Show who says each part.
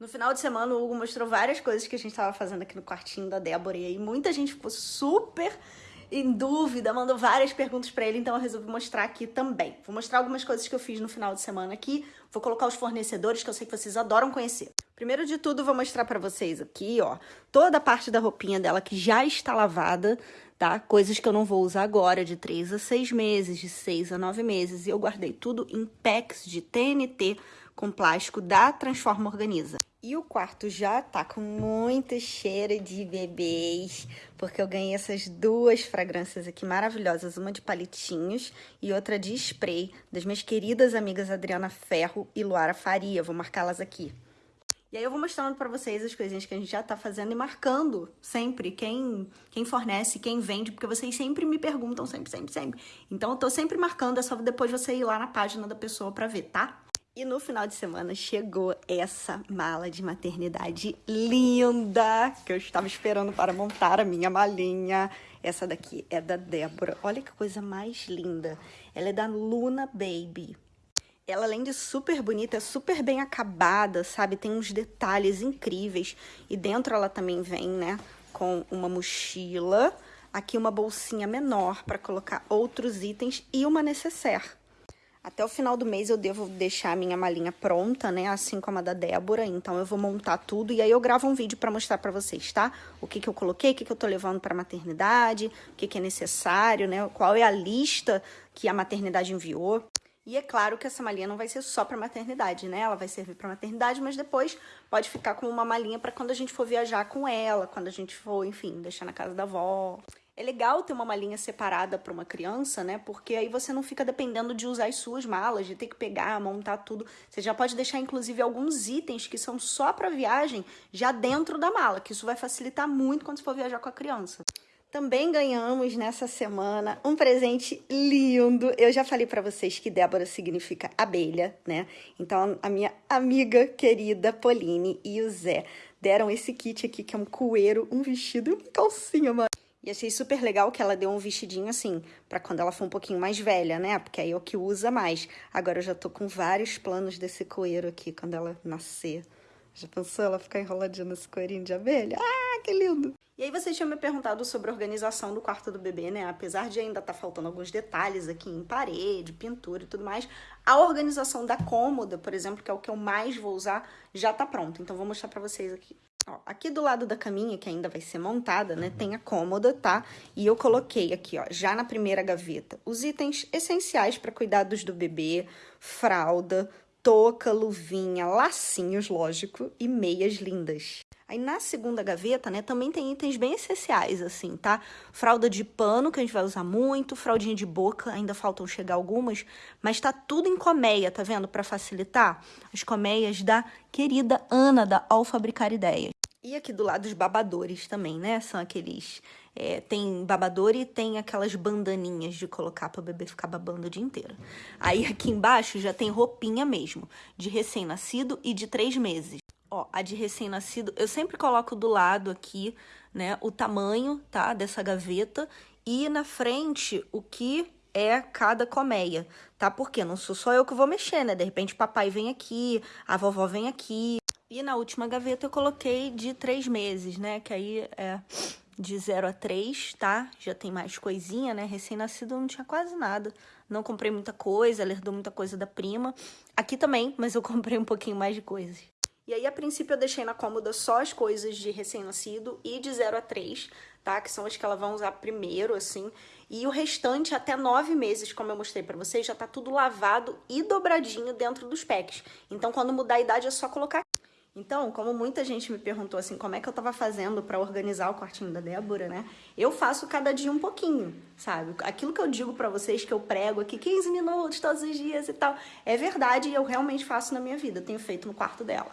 Speaker 1: No final de semana, o Hugo mostrou várias coisas que a gente estava fazendo aqui no quartinho da Débora. E aí muita gente ficou super em dúvida, mandou várias perguntas para ele, então eu resolvi mostrar aqui também. Vou mostrar algumas coisas que eu fiz no final de semana aqui. Vou colocar os fornecedores que eu sei que vocês adoram conhecer. Primeiro de tudo, vou mostrar para vocês aqui, ó, toda a parte da roupinha dela que já está lavada, tá? Coisas que eu não vou usar agora, de 3 a 6 meses, de 6 a 9 meses. E eu guardei tudo em packs de TNT com plástico da Transforma Organiza. E o quarto já tá com muito cheiro de bebês, porque eu ganhei essas duas fragrâncias aqui maravilhosas, uma de palitinhos e outra de spray, das minhas queridas amigas Adriana Ferro e Luara Faria. Vou marcá-las aqui. E aí eu vou mostrando para vocês as coisinhas que a gente já tá fazendo e marcando sempre quem, quem fornece, quem vende, porque vocês sempre me perguntam, sempre, sempre, sempre. Então eu tô sempre marcando, é só depois você ir lá na página da pessoa para ver, tá? E no final de semana chegou essa mala de maternidade linda que eu estava esperando para montar a minha malinha. Essa daqui é da Débora. Olha que coisa mais linda. Ela é da Luna Baby. Ela, além de super bonita, é super bem acabada, sabe? Tem uns detalhes incríveis. E dentro ela também vem, né, com uma mochila, aqui uma bolsinha menor para colocar outros itens e uma necessaire. Até o final do mês eu devo deixar a minha malinha pronta, né? Assim como a da Débora. Então eu vou montar tudo e aí eu gravo um vídeo para mostrar para vocês, tá? O que que eu coloquei, o que que eu tô levando para maternidade, o que que é necessário, né? Qual é a lista que a maternidade enviou. E é claro que essa malinha não vai ser só para maternidade, né? Ela vai servir para maternidade, mas depois pode ficar como uma malinha para quando a gente for viajar com ela, quando a gente for, enfim, deixar na casa da avó. É legal ter uma malinha separada para uma criança, né? Porque aí você não fica dependendo de usar as suas malas, de ter que pegar, montar tudo. Você já pode deixar, inclusive, alguns itens que são só para viagem já dentro da mala, que isso vai facilitar muito quando você for viajar com a criança. Também ganhamos nessa semana um presente lindo. Eu já falei para vocês que Débora significa abelha, né? Então a minha amiga querida Pauline e o Zé deram esse kit aqui que é um coeiro, um vestido e uma calcinha, mano. E achei super legal que ela deu um vestidinho assim, para quando ela for um pouquinho mais velha, né? Porque aí é o que usa mais. Agora eu já tô com vários planos desse coeiro aqui, quando ela nascer. Já pensou ela ficar enroladinha nesse coeirinho de abelha? Ah, que lindo! E aí vocês tinham me perguntado sobre a organização do quarto do bebê, né? Apesar de ainda estar tá faltando alguns detalhes aqui em parede, pintura e tudo mais, a organização da cômoda, por exemplo, que é o que eu mais vou usar, já tá pronta. Então vou mostrar pra vocês aqui. Ó, aqui do lado da caminha, que ainda vai ser montada, né, tem a cômoda, tá? E eu coloquei aqui, ó, já na primeira gaveta, os itens essenciais para cuidados do bebê, fralda, touca, luvinha, lacinhos, lógico, e meias lindas. Aí na segunda gaveta, né, também tem itens bem essenciais, assim, tá? Fralda de pano, que a gente vai usar muito, fraldinha de boca, ainda faltam chegar algumas, mas tá tudo em colmeia, tá vendo? Para facilitar, as colmeias da querida Ana, da Ao Fabricar Ideias. E aqui do lado os babadores também, né? São aqueles... É, tem babador e tem aquelas bandaninhas de colocar para o bebê ficar babando o dia inteiro. Aí aqui embaixo já tem roupinha mesmo, de recém-nascido e de três meses. Ó, a de recém-nascido, eu sempre coloco do lado aqui, né, o tamanho, tá, dessa gaveta e na frente o que é cada colmeia, tá? Porque não sou só eu que vou mexer, né? De repente papai vem aqui, a vovó vem aqui. E na última gaveta eu coloquei de três meses, né? Que aí é de 0 a 3, tá? Já tem mais coisinha, né? Recém-nascido não tinha quase nada. Não comprei muita coisa, ela herdou muita coisa da prima. Aqui também, mas eu comprei um pouquinho mais de coisas. E aí, a princípio, eu deixei na cômoda só as coisas de recém-nascido e de 0 a 3, tá? Que são as que ela vai usar primeiro, assim. E o restante, até 9 meses, como eu mostrei pra vocês, já tá tudo lavado e dobradinho dentro dos packs. Então, quando mudar a idade, é só colocar então, como muita gente me perguntou assim, como é que eu tava fazendo para organizar o quartinho da Débora, né? Eu faço cada dia um pouquinho, sabe? Aquilo que eu digo para vocês que eu prego aqui 15 minutos todos os dias e tal, é verdade e eu realmente faço na minha vida, tenho feito no quarto dela.